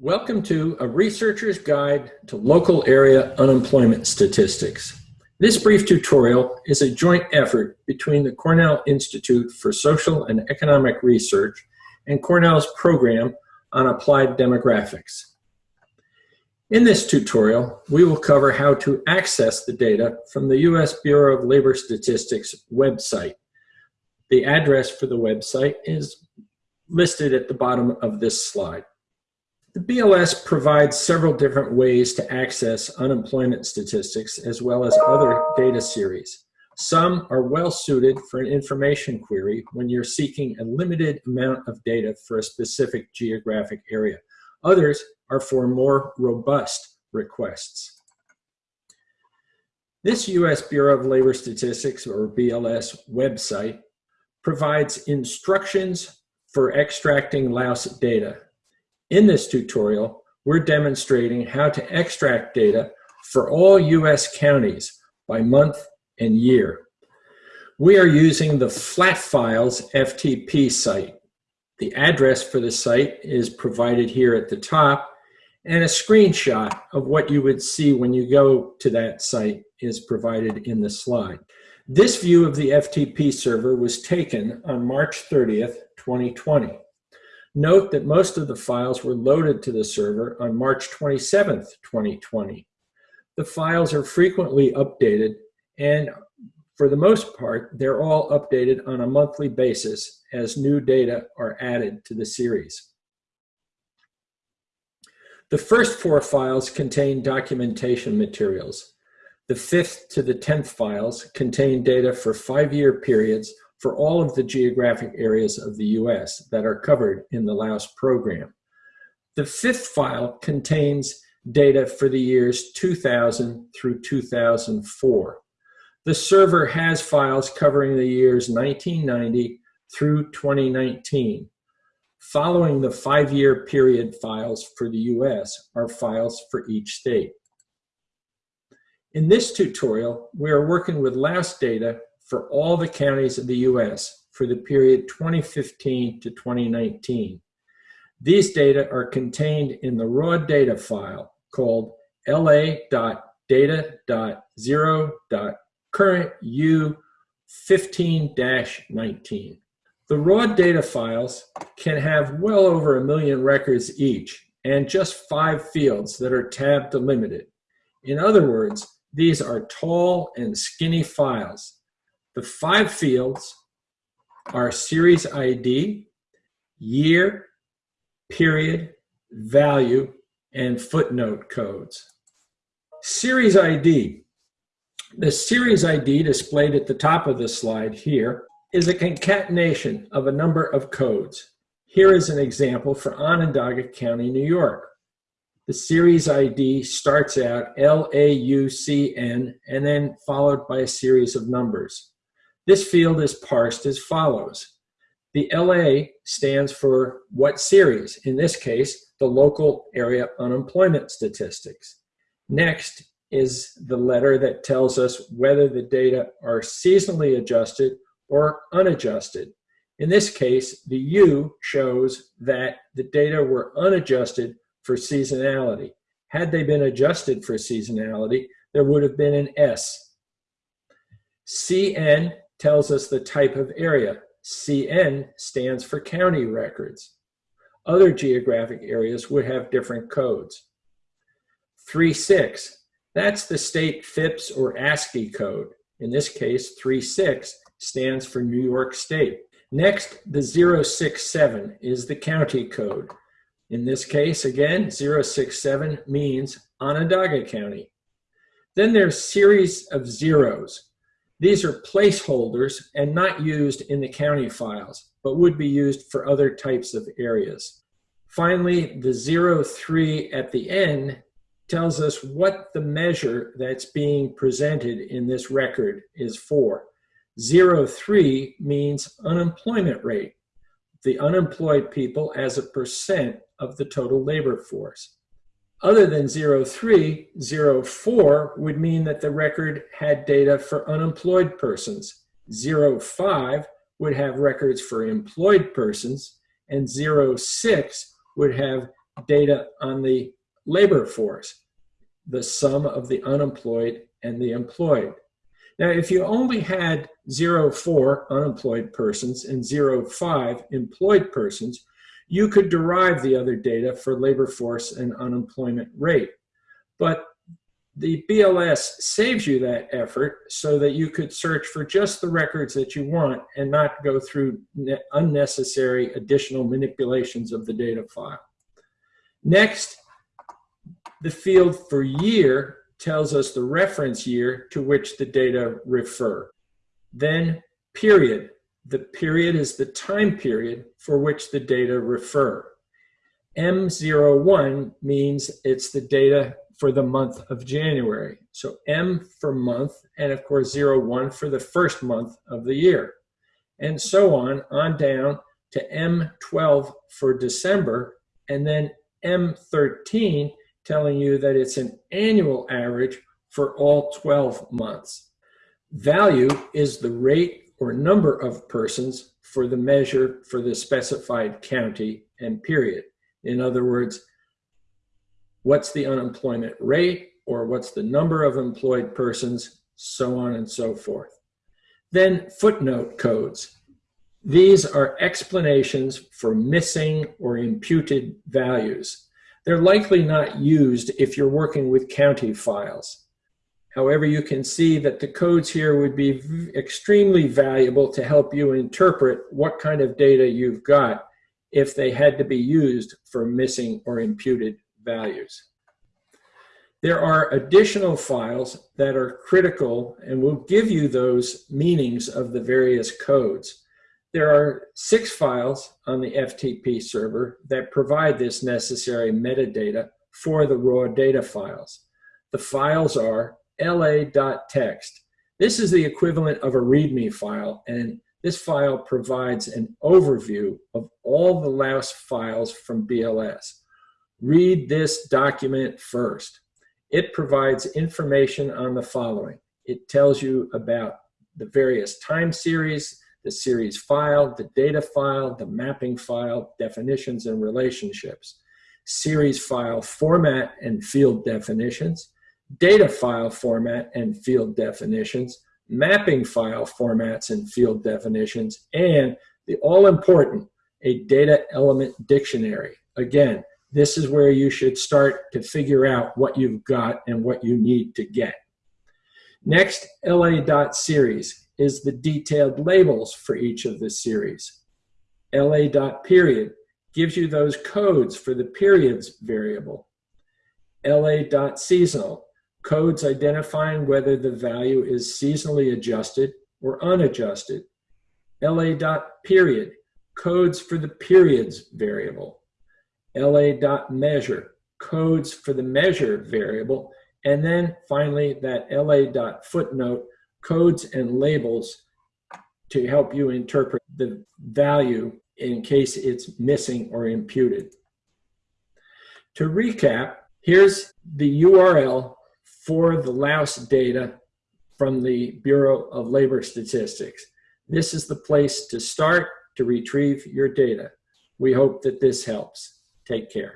Welcome to A Researcher's Guide to Local Area Unemployment Statistics. This brief tutorial is a joint effort between the Cornell Institute for Social and Economic Research and Cornell's program on applied demographics. In this tutorial, we will cover how to access the data from the U.S. Bureau of Labor Statistics website. The address for the website is listed at the bottom of this slide. The BLS provides several different ways to access unemployment statistics as well as other data series. Some are well suited for an information query when you're seeking a limited amount of data for a specific geographic area. Others are for more robust requests. This U.S. Bureau of Labor Statistics, or BLS, website provides instructions for extracting LAUS data in this tutorial, we're demonstrating how to extract data for all U.S. counties by month and year. We are using the Flat Files FTP site. The address for the site is provided here at the top, and a screenshot of what you would see when you go to that site is provided in the slide. This view of the FTP server was taken on March 30th, 2020. Note that most of the files were loaded to the server on March 27, 2020. The files are frequently updated and for the most part, they're all updated on a monthly basis as new data are added to the series. The first four files contain documentation materials. The fifth to the 10th files contain data for five-year periods for all of the geographic areas of the US that are covered in the LAUS program. The fifth file contains data for the years 2000 through 2004. The server has files covering the years 1990 through 2019. Following the five-year period files for the US are files for each state. In this tutorial, we are working with LAUS data for all the counties of the U.S. for the period 2015 to 2019. These data are contained in the raw data file called la.data.0.currentu15-19. The raw data files can have well over a million records each and just five fields that are tab delimited. In other words, these are tall and skinny files the five fields are series ID, year, period, value, and footnote codes. Series ID. The series ID displayed at the top of the slide here is a concatenation of a number of codes. Here is an example for Onondaga County, New York. The series ID starts out LAUCN and then followed by a series of numbers. This field is parsed as follows. The LA stands for what series? In this case, the local area unemployment statistics. Next is the letter that tells us whether the data are seasonally adjusted or unadjusted. In this case, the U shows that the data were unadjusted for seasonality. Had they been adjusted for seasonality, there would have been an S. CN tells us the type of area. CN stands for county records. Other geographic areas would have different codes. 3.6, that's the state FIPS or ANSI code. In this case, 3.6 stands for New York State. Next, the 067 is the county code. In this case, again, 067 means Onondaga County. Then there's series of zeros. These are placeholders and not used in the county files, but would be used for other types of areas. Finally, the 03 at the end tells us what the measure that's being presented in this record is for. 03 means unemployment rate, the unemployed people as a percent of the total labor force. Other than 03, 04 would mean that the record had data for unemployed persons. 05 would have records for employed persons, and 06 would have data on the labor force, the sum of the unemployed and the employed. Now, if you only had 04 unemployed persons and 05 employed persons, you could derive the other data for labor force and unemployment rate. But the BLS saves you that effort so that you could search for just the records that you want and not go through unnecessary additional manipulations of the data file. Next, the field for year tells us the reference year to which the data refer. Then period. The period is the time period for which the data refer. M01 means it's the data for the month of January. So M for month, and of course 01 for the first month of the year. And so on, on down to M12 for December, and then M13 telling you that it's an annual average for all 12 months. Value is the rate or number of persons for the measure for the specified county and period. In other words, what's the unemployment rate or what's the number of employed persons, so on and so forth. Then footnote codes. These are explanations for missing or imputed values. They're likely not used if you're working with county files. However, you can see that the codes here would be extremely valuable to help you interpret what kind of data you've got if they had to be used for missing or imputed values. There are additional files that are critical and will give you those meanings of the various codes. There are six files on the FTP server that provide this necessary metadata for the raw data files. The files are la.txt. This is the equivalent of a README file, and this file provides an overview of all the LAUS files from BLS read this document first. It provides information on the following. It tells you about the various time series, the series file, the data file, the mapping file, definitions and relationships, series file format and field definitions, data file format and field definitions, mapping file formats and field definitions, and the all important, a data element dictionary. Again, this is where you should start to figure out what you've got and what you need to get. Next, la.series is the detailed labels for each of the series. la.period gives you those codes for the periods variable. la.seasonal codes identifying whether the value is seasonally adjusted or unadjusted. la.period codes for the periods variable la.measure, codes for the measure variable, and then finally that la.footnote, codes and labels to help you interpret the value in case it's missing or imputed. To recap, here's the URL for the LAUS data from the Bureau of Labor Statistics. This is the place to start to retrieve your data. We hope that this helps. Take care.